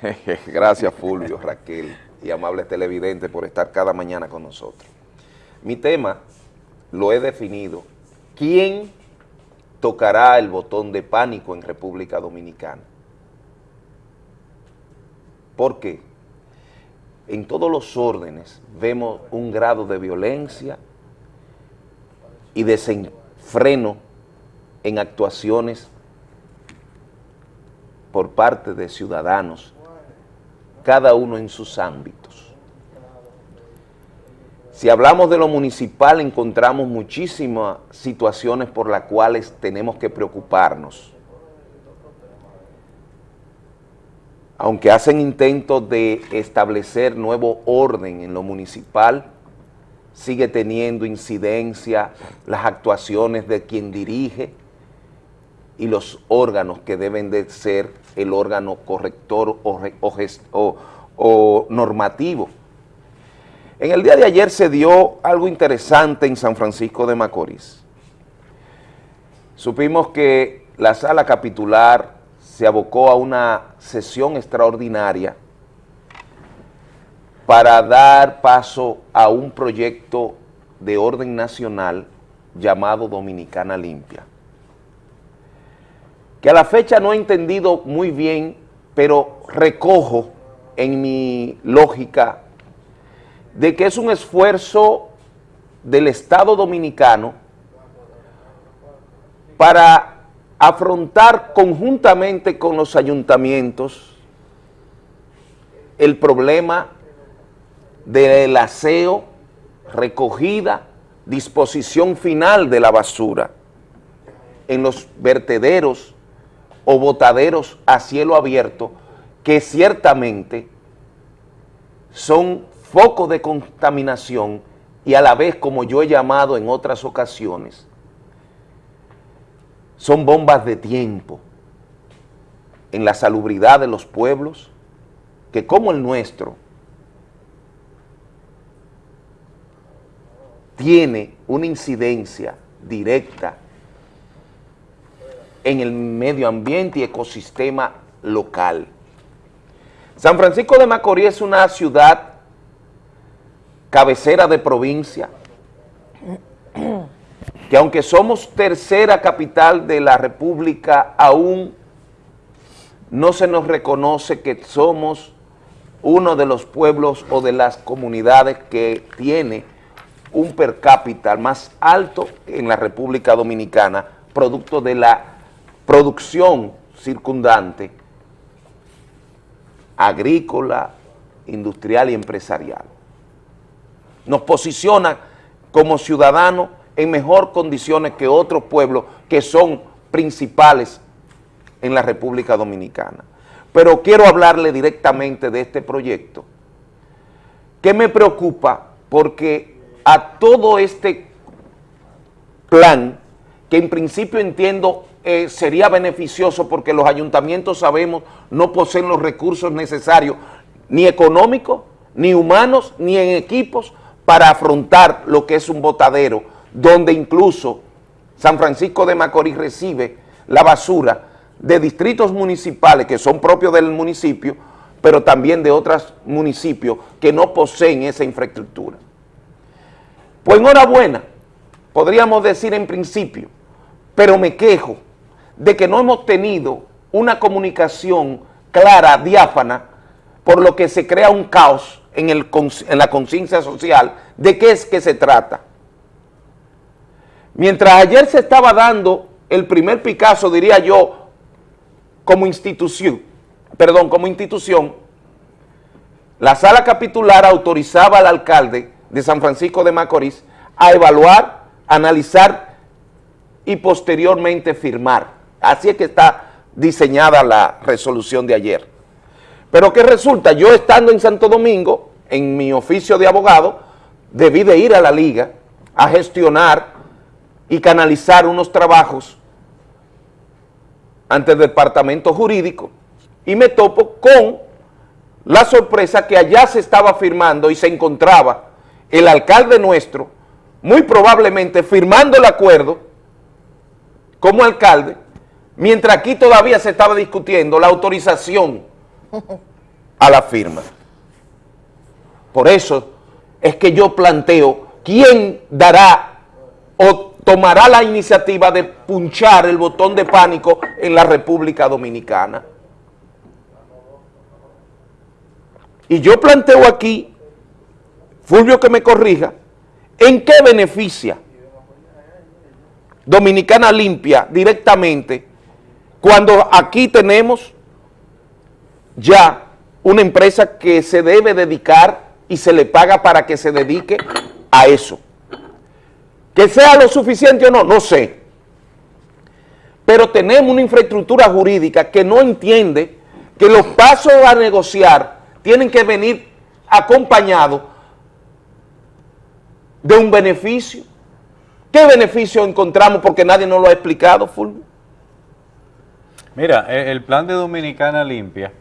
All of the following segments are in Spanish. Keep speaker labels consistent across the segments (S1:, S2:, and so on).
S1: Gracias Fulvio, Raquel y amables televidentes por estar cada mañana con nosotros. Mi tema lo he definido. ¿Quién tocará el botón de pánico en República Dominicana? ¿Por qué? En todos los órdenes vemos un grado de violencia y desenfreno en actuaciones por parte de ciudadanos, cada uno en sus ámbitos. Si hablamos de lo municipal, encontramos muchísimas situaciones por las cuales tenemos que preocuparnos. Aunque hacen intentos de establecer nuevo orden en lo municipal, sigue teniendo incidencia las actuaciones de quien dirige y los órganos que deben de ser el órgano corrector o, o, normativo. En el día de ayer se dio algo interesante en San Francisco de Macorís. Supimos que la sala capitular se abocó a una sesión extraordinaria para dar paso a un proyecto de orden nacional llamado Dominicana Limpia que a la fecha no he entendido muy bien, pero recojo en mi lógica de que es un esfuerzo del Estado Dominicano para afrontar conjuntamente con los ayuntamientos el problema del aseo, recogida, disposición final de la basura en los vertederos o botaderos a cielo abierto que ciertamente son focos de contaminación y a la vez, como yo he llamado en otras ocasiones, son bombas de tiempo en la salubridad de los pueblos que como el nuestro tiene una incidencia directa en el medio ambiente y ecosistema local. San Francisco de Macorís es una ciudad cabecera de provincia, que aunque somos tercera capital de la República, aún no se nos reconoce que somos uno de los pueblos o de las comunidades que tiene un per cápita más alto en la República Dominicana, producto de la producción circundante agrícola, industrial y empresarial. Nos posiciona como ciudadanos en mejor condiciones que otros pueblos que son principales en la República Dominicana. Pero quiero hablarle directamente de este proyecto, que me preocupa porque a todo este plan, que en principio entiendo eh, sería beneficioso porque los ayuntamientos, sabemos, no poseen los recursos necesarios, ni económicos, ni humanos, ni en equipos, para afrontar lo que es un botadero, donde incluso San Francisco de Macorís recibe la basura de distritos municipales que son propios del municipio, pero también de otros municipios que no poseen esa infraestructura. Pues enhorabuena, podríamos decir en principio, pero me quejo de que no hemos tenido una comunicación clara, diáfana, por lo que se crea un caos en, el, en la conciencia social de qué es que se trata. Mientras ayer se estaba dando el primer Picasso, diría yo, como institución, perdón, como institución, la sala capitular autorizaba al alcalde de San Francisco de Macorís a evaluar, analizar y posteriormente firmar Así es que está diseñada la resolución de ayer. Pero ¿qué resulta? Yo estando en Santo Domingo, en mi oficio de abogado, debí de ir a la liga a gestionar y canalizar unos trabajos ante el departamento jurídico y me topo con la sorpresa que allá se estaba firmando y se encontraba el alcalde nuestro, muy probablemente firmando el acuerdo como alcalde, mientras aquí todavía se estaba discutiendo la autorización a la firma. Por eso es que yo planteo quién dará o tomará la iniciativa de punchar el botón de pánico en la República Dominicana. Y yo planteo aquí, Fulvio que me corrija, ¿en qué beneficia Dominicana Limpia directamente cuando aquí tenemos ya una empresa que se debe dedicar y se le paga para que se dedique a eso? Que sea lo suficiente o no, no sé. Pero tenemos una infraestructura jurídica que no entiende que los pasos a negociar tienen que venir acompañados de un beneficio. ¿Qué beneficio encontramos? Porque nadie nos lo ha explicado, Fulvio.
S2: Mira, e, el plan de Dominicana Limpia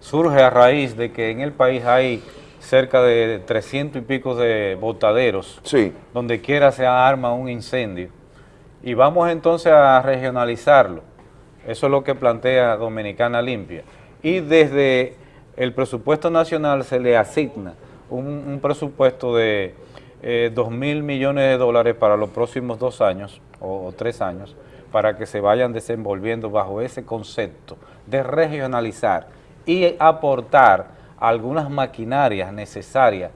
S2: surge a raíz de que en el país hay cerca de 300 y pico de botaderos,
S1: sí.
S2: donde quiera se arma un incendio. Y vamos entonces a regionalizarlo. Eso es lo que plantea Dominicana Limpia. Y desde el presupuesto nacional se le asigna un, presupuesto de eh, 2 mil millones de dólares para los próximos dos años o, tres años para que se vayan desenvolviendo bajo ese concepto de regionalizar y aportar algunas maquinarias necesarias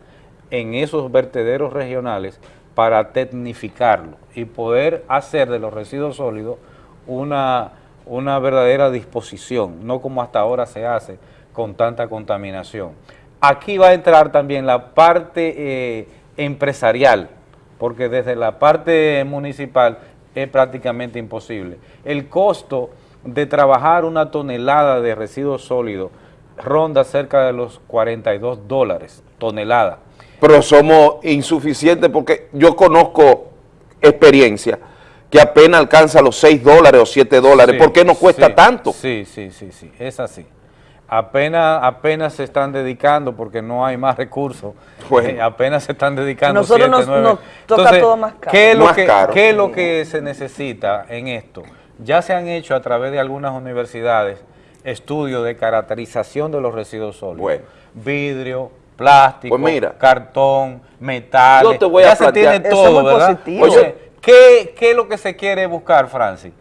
S2: en esos vertederos regionales para tecnificarlo y poder hacer de los residuos sólidos una, una verdadera disposición, no como hasta ahora se hace, con tanta contaminación. Aquí va a entrar también la parte eh, empresarial, porque desde la parte municipal es prácticamente imposible. El costo de trabajar una tonelada de residuos sólidos ronda cerca de los 42 dólares tonelada.
S1: Pero somos insuficientes porque yo conozco experiencia que apenas alcanza los 6 dólares o 7 dólares. ¿Por qué no cuesta tanto?
S2: Sí, sí, sí, sí, es así apenas, apenas se están dedicando porque no hay más recursos, eh, apenas se están dedicando
S3: Nosotros nos, toca todo más caro.
S2: ¿qué es, lo que, ¿qué es lo que se necesita en esto? Ya se han hecho a través de algunas universidades estudios de caracterización de los residuos sólidos. Vidrio, plástico,
S1: pues
S2: cartón, metal.
S1: Yo te voy
S2: ya
S1: a
S2: se tiene todo, ¿verdad? Oye, ¿qué, ¿qué, es lo que se quiere buscar, Francis?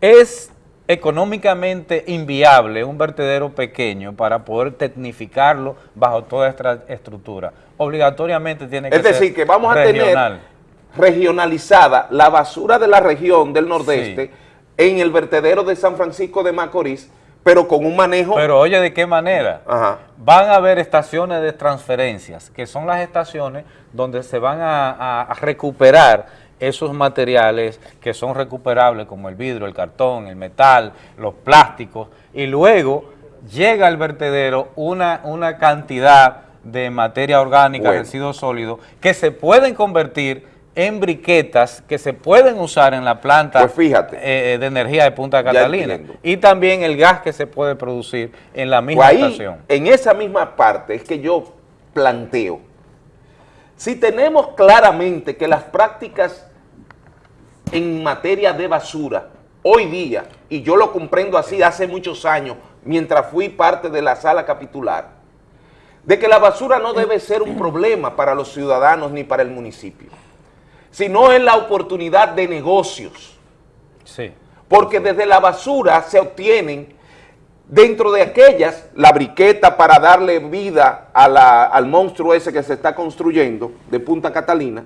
S2: Es económicamente inviable un vertedero pequeño para poder tecnificarlo bajo toda esta estructura. Obligatoriamente tiene que
S1: ser Es decir, que vamos a tener regionalizada la basura de la región del nordeste en el vertedero de San Francisco de Macorís, pero con un manejo...
S2: Pero oye, ¿de qué manera? Van a haber estaciones de transferencias, que son las estaciones donde se van a recuperar esos materiales que son recuperables como el vidrio, el cartón, el metal, los plásticos y luego llega al vertedero una, una cantidad de materia orgánica, residuos sólidos que se pueden convertir en briquetas que se pueden usar en la planta
S1: pues fíjate,
S2: eh, de energía de Punta Catalina. y también el gas que se puede producir en la misma pues estación.
S1: En esa misma parte es que yo planteo, si tenemos claramente que las prácticas en materia de basura, hoy día, y yo lo comprendo así hace muchos años, mientras fui parte de la sala capitular, de que la basura no debe ser un problema para los ciudadanos ni para el municipio, sino es la oportunidad de negocios.
S2: Sí.
S1: Porque desde la basura se obtienen, dentro de aquellas, la briqueta para darle vida al monstruo ese que se está construyendo de Punta Catalina,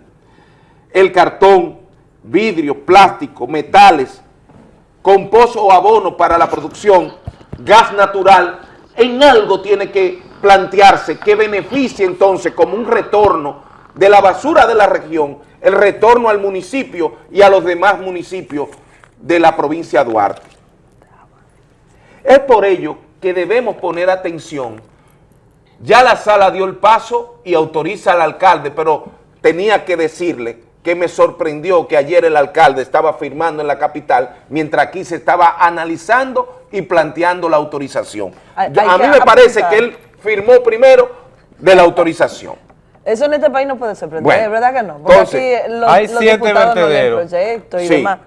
S1: el cartón, vidrio, plástico, metales, composto o abono para la producción, gas natural, en algo tiene que plantearse que beneficie entonces como un retorno de la basura de la región, el retorno al municipio y a los demás municipios de la provincia de Duarte. Es por ello que debemos poner atención. Ya la sala dio el paso y autoriza al alcalde, pero tenía que decirle que me sorprendió que ayer el alcalde estaba firmando en la capital, mientras aquí se estaba analizando y planteando la autorización. a mí me parece que él firmó primero de la autorización.
S3: Eso en este país no puede sorprender, ¿es verdad que no?
S2: Porque aquí los, hay siete vertederos.
S3: y demás.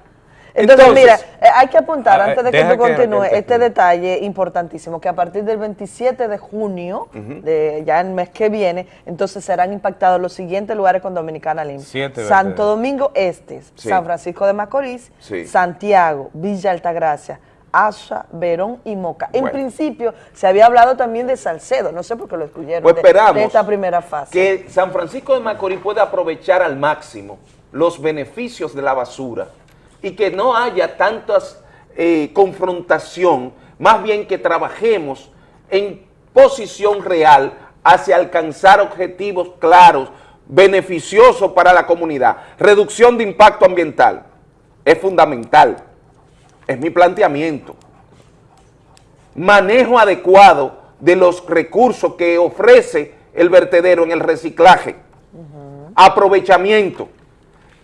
S3: Entonces, mira, eh, hay que apuntar, antes de que tú continúes,
S2: te
S3: este detalle importantísimo, que a partir del 27 de junio, de ya el mes que viene, entonces serán impactados los siguientes lugares con Dominicana Limpia. Santo. Domingo Este,
S1: Sí.
S3: San Francisco de Macorís,
S1: Sí.
S3: Santiago, Villa Altagracia, Asha, Verón y Moca. En
S1: Bueno.
S3: principio se había hablado también de Salcedo, no sé por qué lo excluyeron
S1: Pues
S3: de- de, esta primera fase.
S1: que San Francisco de Macorís pueda aprovechar al máximo los beneficios de la basura y que no haya tantas eh, confrontación, más bien que trabajemos en posición real hacia alcanzar objetivos claros, beneficiosos para la comunidad. Reducción de impacto ambiental es fundamental, es mi planteamiento. Manejo adecuado de los recursos que ofrece el vertedero en el reciclaje, aprovechamiento,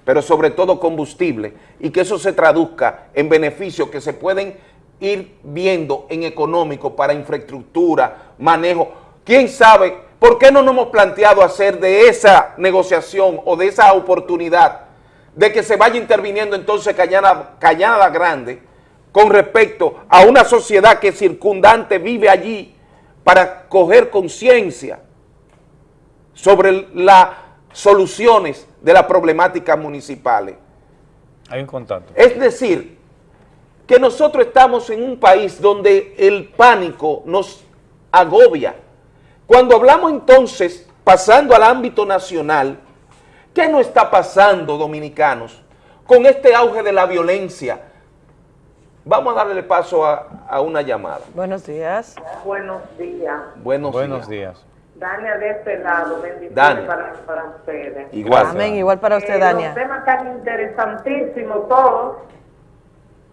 S1: pero sobre todo combustible, y que eso se traduzca en beneficios que se pueden ir viendo en económico para infraestructura, manejo. ¿Quién sabe por qué no nos hemos planteado hacer de esa negociación o de esa oportunidad de que se vaya interviniendo entonces Cañada, Cañada Grande con respecto a una sociedad que circundante vive allí para coger conciencia sobre las soluciones de las problemáticas municipales.
S2: Hay un contacto.
S1: Es decir, que nosotros estamos en un país donde el pánico nos agobia. Cuando hablamos entonces, pasando al ámbito nacional, ¿qué nos está pasando, dominicanos, con este auge de la violencia? Vamos a darle paso a, a una llamada.
S3: Buenos días.
S4: Buenos días.
S1: Buenos,
S2: Buenos
S1: días.
S2: días.
S4: Dania de este lado, bendiciones para, para ustedes.
S1: Igual.
S3: Amén, igual para usted,
S4: Eh,
S3: Dania.
S4: Los temas tan interesantísimos todos.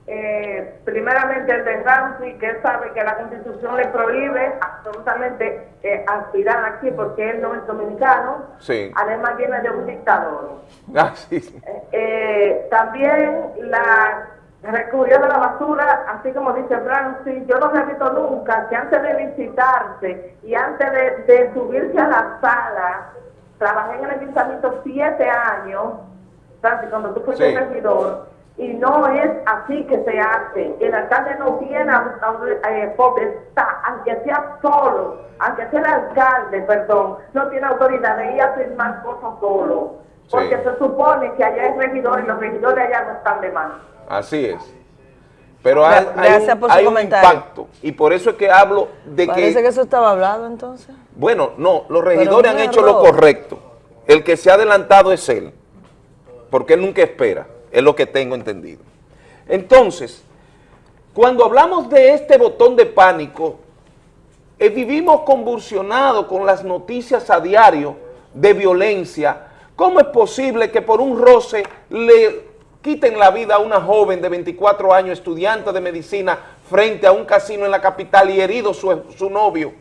S4: Eh, primeramente el de Ramsey, que él sabe que la constitución le prohíbe absolutamente eh, aspirar aquí porque él no es dominicano.
S1: Sí.
S4: Además viene de un dictador.
S1: Ah, sí, sí.
S4: Eh, también la recurrió de la basura, así como dice Francis, yo no he visto nunca que antes de visitarse y antes de, de subirse a la sala, trabajé en el ayuntamiento siete años, Francis, cuando tú fuiste
S1: Sí.
S4: regidor, y no es así que se hace. El alcalde no tiene a- a- eh, potestad, aunque sea solo, aunque sea el alcalde, perdón, no tiene autoridad de ir a firmar cosas solo. Porque
S1: Sí.
S4: se supone que allá hay regidores y los regidores allá no están de más.
S1: Así es. Pero hay, hay un,
S3: por su
S1: hay un
S3: comentario.
S1: impacto y por eso es que hablo de
S3: Parece
S1: que,
S3: que eso estaba hablado entonces.
S1: bueno, no, los regidores han hecho lo correcto. El que se ha adelantado es él, porque él nunca espera, es lo que tengo entendido. Entonces, cuando hablamos de este botón de pánico, eh, vivimos convulsionados con las noticias a diario de violencia. ¿Cómo es posible que por un roce le quiten la vida a una joven de 24 años, estudiante de medicina, frente a un casino en la capital y herido su, su novio?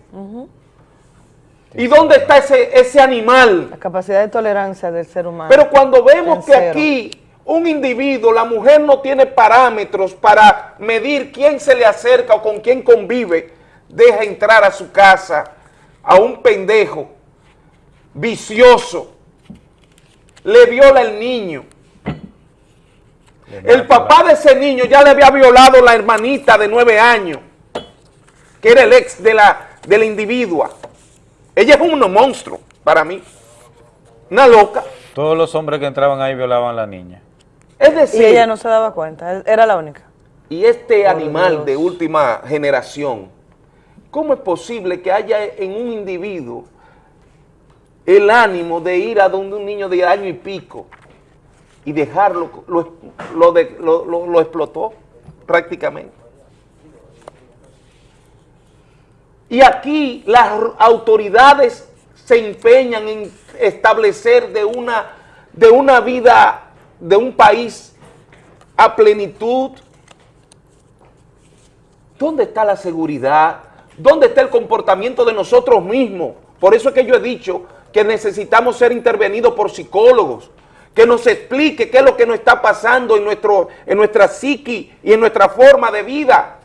S1: ¿Y dónde está ese, ese animal?
S3: La capacidad de tolerancia del ser humano.
S1: Pero cuando vemos que aquí un individuo, la mujer no tiene parámetros para medir quién se le acerca o con quién convive, deja entrar a su casa a un pendejo vicioso, le viola el niño. El papá de ese niño ya le había violado la hermanita de nueve años, que era el ex de la, de la individua. Ella es un monstruo para mí, una loca.
S2: Todos los hombres que entraban ahí violaban a la niña.
S1: Es
S3: y
S1: decir,
S3: ella no se daba cuenta, era la única.
S1: y este animal
S3: Dios.
S1: de última generación, ¿cómo es posible que haya en un individuo el ánimo de ir a donde un niño de año y pico y dejarlo, lo, lo de- lo- lo- lo explotó prácticamente? Y aquí las autoridades se empeñan en establecer de una, de una vida, de un país a plenitud. ¿Dónde está la seguridad? ¿Dónde está el comportamiento de nosotros mismos? Por eso es que yo he dicho que necesitamos ser intervenidos por psicólogos, que nos explique qué es lo que nos está pasando en, nuestro, en nuestra psiqui y en nuestra forma de vida.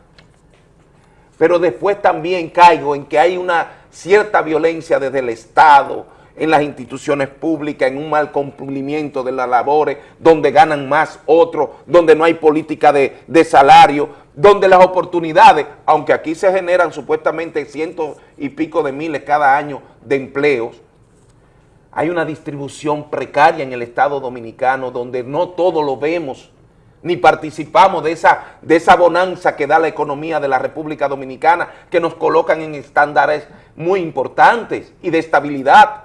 S1: Pero después también caigo en que hay una cierta violencia desde el Estado, en las instituciones públicas, en un mal cumplimiento de las labores, donde ganan más otros, donde no hay política de, de salario, donde las oportunidades, aunque aquí se generan supuestamente cientos y pico de miles cada año de empleos, hay una distribución precaria en el Estado Dominicano donde no todo lo vemos ni participamos de esa, de esa bonanza que da la economía de la República Dominicana, que nos colocan en estándares muy importantes y de estabilidad.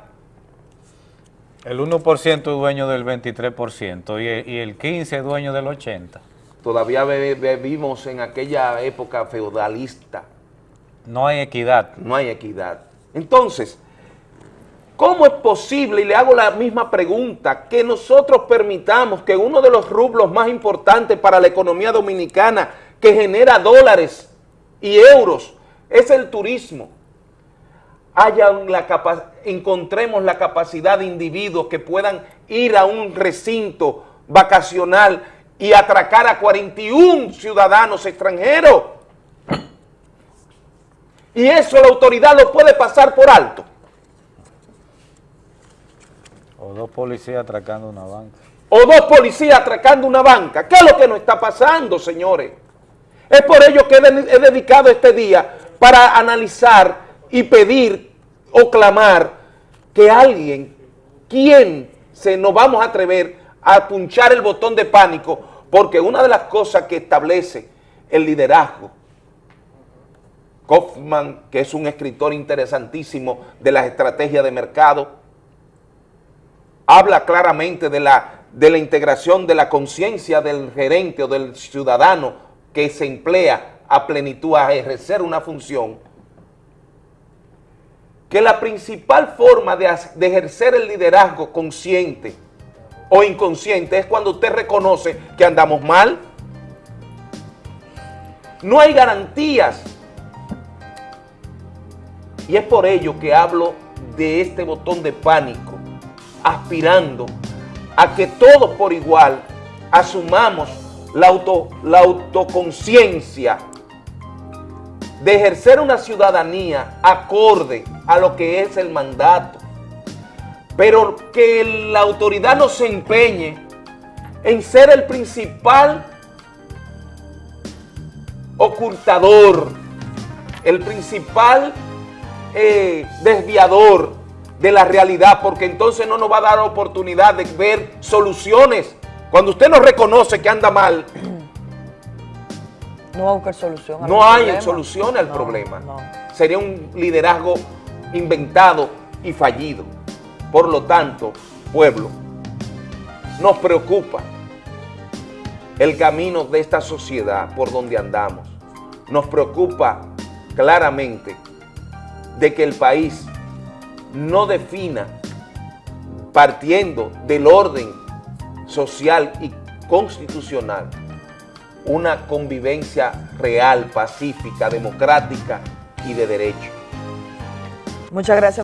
S2: El 1% es dueño del 23% y el, y el 15% es dueño del 80%.
S1: Todavía vivimos en aquella época feudalista.
S2: No hay equidad.
S1: No hay equidad. Entonces, ¿Cómo es posible, y le hago la misma pregunta, que nosotros permitamos que uno de los rublos más importantes para la economía dominicana, que genera dólares y euros, es el turismo? Haya la encontremos la capacidad de individuos que puedan ir a un recinto vacacional y atracar a 41 ciudadanos extranjeros. Y eso la autoridad lo puede pasar por alto.
S2: Dos policías atracando una banca.
S1: O dos policías atracando una banca. ¿Qué es lo que nos está pasando, señores? Es por ello que he dedicado este día para analizar y pedir o clamar que alguien, quien se nos vamos a atrever a punchar el botón de pánico, porque una de las cosas que establece el liderazgo, Kaufman, que es un escritor interesantísimo de las estrategias de mercado, habla claramente de la, de la integración de la conciencia del gerente o del ciudadano que se emplea a plenitud a ejercer una función, que la principal forma de, de ejercer el liderazgo consciente o inconsciente es cuando usted reconoce que andamos mal, no hay garantías. Y es por ello que hablo de este botón de pánico aspirando a que todos por igual asumamos la, auto, la autoconciencia de ejercer una ciudadanía acorde a lo que es el mandato, pero que la autoridad no se empeñe en ser el principal ocultador, el principal eh, desviador de la realidad, porque entonces no nos va a dar oportunidad de ver soluciones. Cuando usted no reconoce que anda mal,
S3: no va a buscar solución.
S1: No hay solución al problema. Sería un liderazgo inventado y fallido. Por lo tanto, pueblo, nos preocupa el camino de esta sociedad por donde andamos. Nos preocupa claramente de que el país no defina, partiendo del orden social y constitucional, una convivencia real, pacífica, democrática y de derecho.
S3: Muchas gracias.